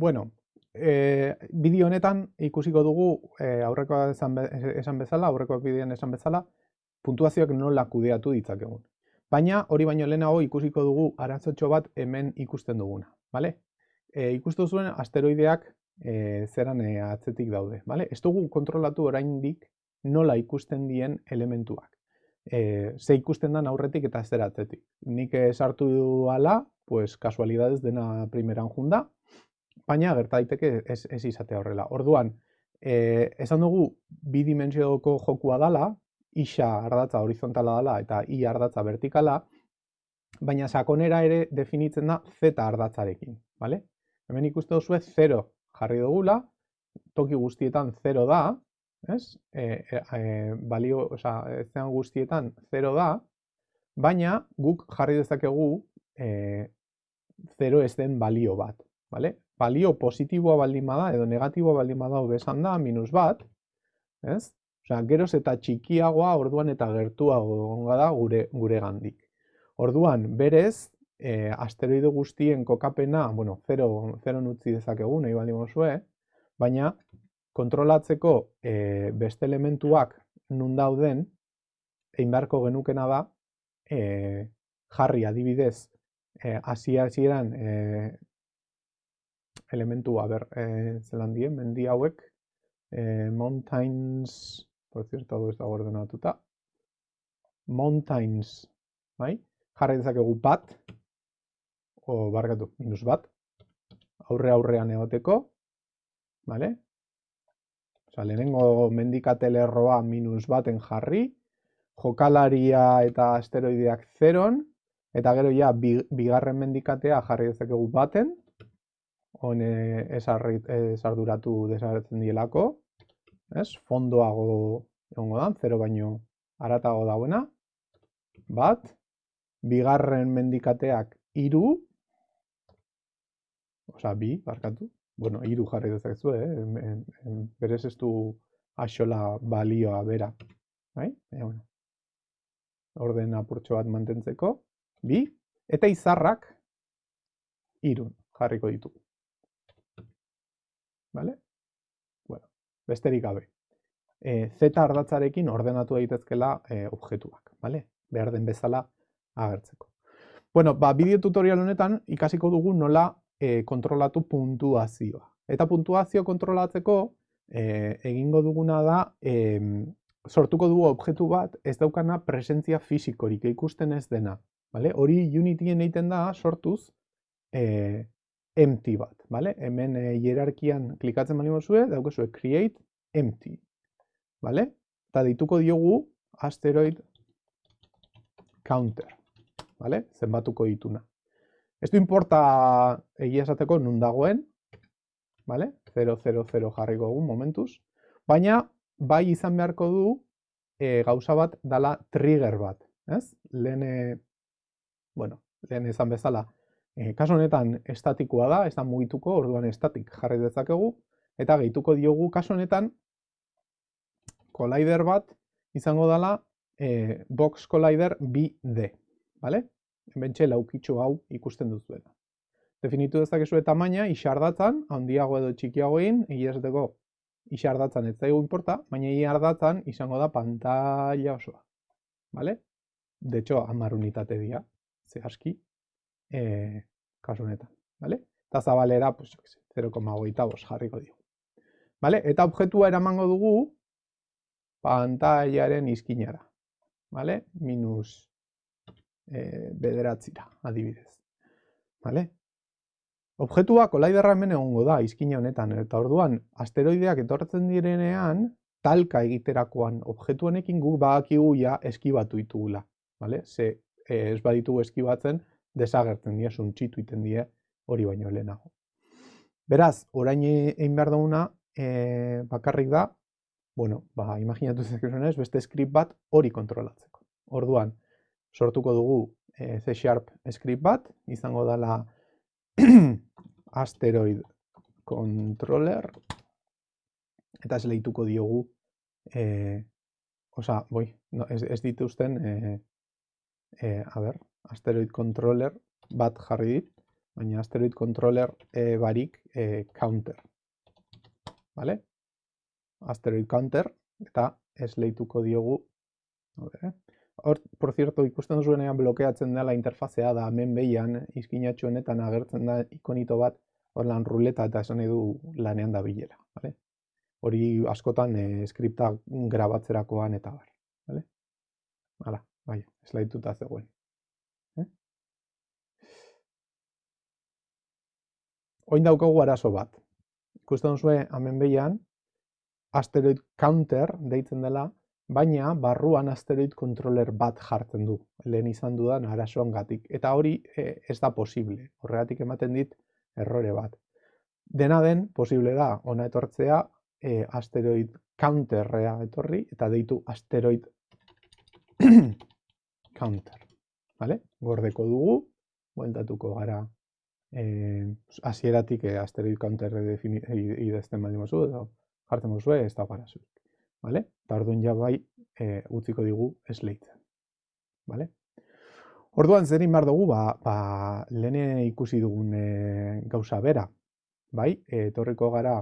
Bueno, e, bideo honetan ikusiko dugu e, aurrekoa esan, esan bezala, aurrekoa bideoan esan bezala, puntuazioak nola kudeatu ditzakegun. Baina hori baino lehenago ikusiko dugu arazotxo bat hemen ikusten duguna. Vale? E, ikustu zuen asteroideak e, zeran e, atzetik daude. Vale? Ez dugu kontrolatu oraindik nola ikusten dien elementuak. E, ze ikusten den aurretik eta zer atzetik. Nik sartu ala, pues, kasualidades dena primeran junda, baina gerta daiteke ez, ez izatea horrela. Orduan, e, esan dugu bi dimensioko jokua dala, isa ardatza horizontala dela eta i ardatza vertikala, baina sakonera ere definitzen da z ardatzarekin, bale? Hemen ikusten duzu 0 jarri dugula, toki guztietan 0 da, ez? E, e, e, balio, oza, zean guztietan 0 da, baina guk jarri dezakegu e, 0 ez den balio bat, bale? Balio positiboa baldin bada edo negatiboa baldin bada besan da minus bat, ez? Osea, geroz eta txikiagoa orduan eta gertuago egonga da gure gure gandik. Orduan, berez, e, asteroide guztien kokapena, bueno, 0 0 utzi dezakegu nahi baldin mozue, baina kontrolatzeko e, beste elementuak nun dauden egin beharko genukena da e, jarri adibidez e, asia hasieran e, elementua ber e, zelan dien mendi hauek e, mountains por cierto, hau ez da ordenatuta. Mountains, bai? Jarri dezakegu bat, o barkatu, minus bat, aurre aurrean egoteko, bale? Osa, lehenengo mendikatelerroa minus baten jarri, jokalaria eta asteroideak zeron, eta gero ja, bigarren mendikatea jarri dezakegu baten, hone esarduratu desagertzen dielako, ez? Fondoago egongo da, zero baino aratago dagoena. Bat, bigarren mendikateak iru, oza, bi, barkatu, bueno, iru jarri dezakezu, eh? berez ez du axola balioa bera, bai? E, bueno. orden apurtxo bat mantentzeko, bi, eta izarrak irun jarriko ditugu. Vale? besterik gabe. E, Z ardatzarekin ordenatu daitezkela e, objektuak, bale? Behar den bezala agertzeko. Bueno, ba, bideo tutorial honetan ikasiko dugu nola e, kontrolatu puntuazioa. Eta puntuazio kontrolatzeko e, egingo duguna da e, sortuko dugu objektu bat ez daukana presentzia fizikorik ikusten ez dena. Vale? Hori Unityen egiten da sortuz e, empty bat, vale? Hemen e, hierarkian klikatzen bali mozue, daukezue create empty, vale? Eta dituko diogu asteroid counter, vale? Zenbatuko dituna. Ez du importa egia esateko nun dagoen, vale? 000 jarriko egun momentuz, baina bai izan beharko du e, gauza bat dala trigger bat, ez? Lehen, bueno, lehen izan bezala, E, kasu honetan estatikoa da, ez da mugituko, orduan estatik jarri dezakegu, eta gehituko diogu kasu honetan collider bat izango dela e, box collider 2D, bale? Bentxe laukitxo hau ikusten duzuela. Definitu dezakezu eta maina, handiago edo txikiago egin, egia esateko isardatzan ez zaigu importa, baina iardatzan izango da pantalla osoa. Bale? De hecho, amar unitate dira, ze aski, e, kasu honetan, vale? Eta zabalera, pues, 0,8 jarriko dugu. Vale? Eta objektua eramango dugu pantailaren izkinara. Vale? Minus e, bederatzira, adibidez. Vale? Objektua kolaiderra hemen egongo da izkina honetan, eta orduan asteroideak etortzen direnean, talka egiterakoan objektu honekin guk badakigu ja eskibatu ditugula. Vale? Ze ez baditugu eskibatzen, desagertzen dira, suntxitu iten dira hori baino lehenago. Beraz, orain egin behar duguna e, bakarrik da, bueno, ba, imaginatu zekezunez, beste script bat hori kontrolatzeko. Orduan, sortuko dugu e, C Sharp script bat, izango dela asteroid controller, eta ez lehituko diogu, e, osa, boi, no, ez, ez dituzten, e, e, a ber, asteroid controller bat jarri dit, baina asteroid controller e, barik e, counter. Vale? Asteroid counter eta esleituko diogu. Eh? Hor, por cierto, ikusten duzuenean blokeatzen dela interfazea da hemen behian izkinatxo honetan agertzen da ikonito bat hor lan ruleta eta esan du lanean da bilera. Vale? Hori askotan e, skripta grabatzerakoan eta bar. Vale? Hala, bai, eslaituta zegoen. Oin daukagu arazo bat. Ikusten duzue hemen behian, asteroid counter deitzen dela, baina barruan asteroid controller bat jartzen du, lehen izan dudan arazoan gatik. Eta hori e, ez da posible, horregatik ematen dit errore bat. Dena den, posible da, ona etortzea, e, asteroid counterrea etorri, eta deitu asteroid counter. Vale? Gordeko dugu, bueltatuko gara eh, hasieratik eh, asteroid counter idazten baldin mozu, edo jartzen mozu, ez da gara zuik. Vale? Eta orduan ja bai eh, utziko digu esleitzen. Vale? Orduan zer behar dugu, ba, ba, lehene ikusi dugun e, gauza bera. Bai, etorriko gara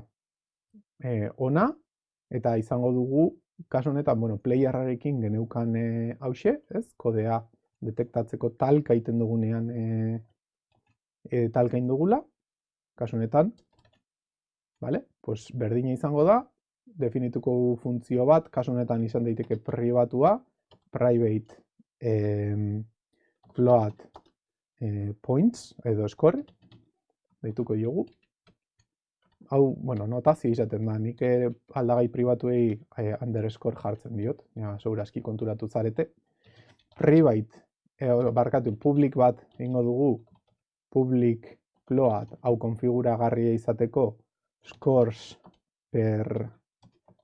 e, ona, eta izango dugu, kasu honetan, bueno, playerrarekin geneukan e, hause, ez? Kodea detektatzeko talka iten dugunean e, e, talkain dugula, kasu honetan, vale? pues berdina izango da, definituko funtzio bat, kasu honetan izan daiteke pribatua, private eh, float eh, points edo score, deituko diogu. Hau, bueno, notazio izaten da, nik aldagai pribatuei eh, underscore jartzen diot, ja, aski konturatu zarete. Private, eh, barkatu, public bat ingo dugu public float hau konfiguragarria izateko scores per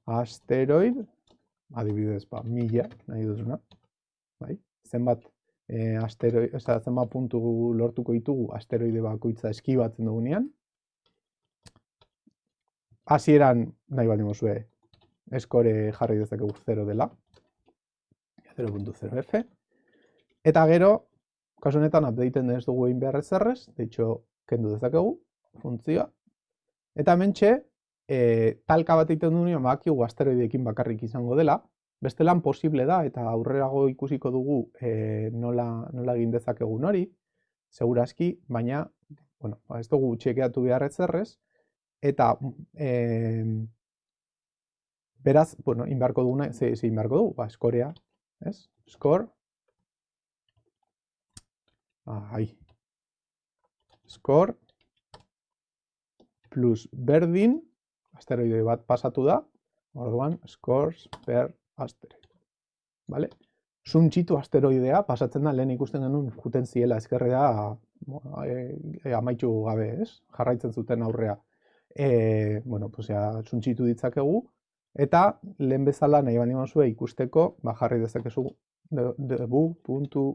asteroid, adibidez, ba, mila, nahi duzuna, bai? zenbat, e, asteroid, oza, zenbat puntu lortuko ditugu asteroide bakoitza eskibatzen dugunean. Hasieran nahi baldin mozue, eskore jarri dezakegu 0 dela, 0.0f, eta gero, Kasu honetan updateen ez dugu egin behar ezerrez, de hecho, kendu dezakegu, funtzioa. Eta mentxe, e, talka bat egiten duen, baki asteroideekin bakarrik izango dela, beste lan posible da, eta aurrerago ikusiko dugu e, nola, nola egin dezakegun hori, segurazki, baina, bueno, ba, ez dugu txekeatu behar ezerrez, eta e, beraz, bueno, inbarko duguna, ze, ze inbarko dugu, ba, eskorea, ez? Score, ahí. Score plus berdin, asteroide bat pasatu da, orduan scores per asteroid. Vale? Suntxitu asteroidea pasatzen da lehen ikusten genuen juten ziela ezkerrea e, e, amaitu gabe, ez? Jarraitzen zuten aurrea. E, bueno, pues ya suntxitu ditzakegu eta lehen bezala nahi bani mazue ikusteko, ba jarri dezakezu debu.log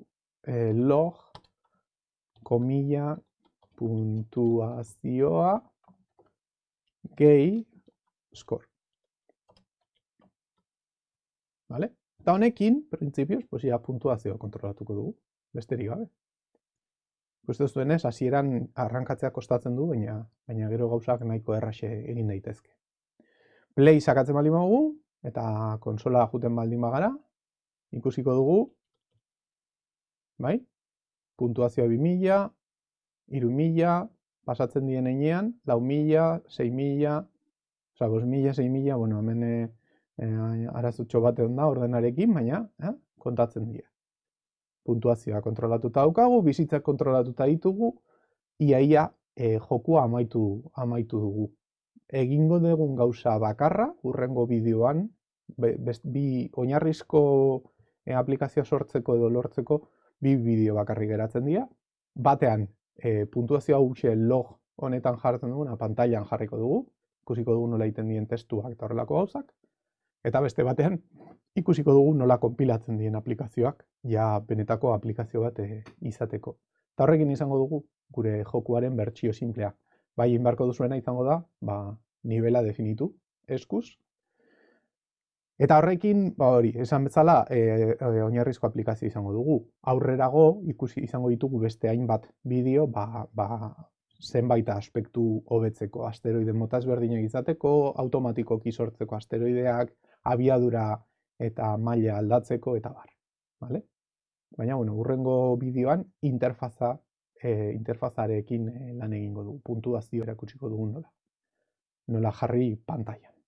komilla puntuazioa gehi score. Vale? Eta honekin, printzipioz, pues ya puntuazioa kontrolatuko dugu, besterik gabe. Gustu zuenez, hasieran arrankatzea kostatzen du, baina baina gero gauzak nahiko erraxe egin daitezke. Play sakatzen baldin badugu eta konsola juten baldin bagara, ikusiko dugu, bai? Puntuazioa 2000, 3000, pasatzen dien einean, lau mila, sei mila, oza, bos mila, sei mila, bueno, hemen e, arazutxo bat egon da ordenarekin, baina eh, kontatzen dira. Puntuazioa kontrolatuta daukagu, bizitzak kontrolatuta ditugu, iaia e, jokua amaitu, amaitu dugu. Egingo dugun gauza bakarra, urrengo bideoan, bi oinarrizko e, aplikazioa sortzeko edo lortzeko, bi bideo bakarri geratzen dira. Batean, e, puntuazio hau log honetan jartzen duguna, pantailan jarriko dugu, ikusiko dugu nola egiten dien testuak eta horrelako gauzak. Eta beste batean, ikusiko dugu nola konpilatzen dien aplikazioak, ja benetako aplikazio bat e, izateko. Eta horrekin izango dugu, gure jokuaren bertsio simplea. Bai, inbarko duzuena izango da, ba, nivela definitu, eskuz, Eta horrekin, ba hori, esan bezala, e, e, oinarrizko aplikazio izango dugu. Aurrerago ikusi izango ditugu beste hainbat bideo, ba, ba zenbait aspektu hobetzeko, asteroide mota ezberdinak izateko, automatikoki sortzeko asteroideak, abiadura eta maila aldatzeko eta bar, vale? Baina bueno, urrengo bideoan interfaza e, interfazarekin lan egingo dugu, puntuazio erakutsiko dugu nola. Nola jarri pantailan.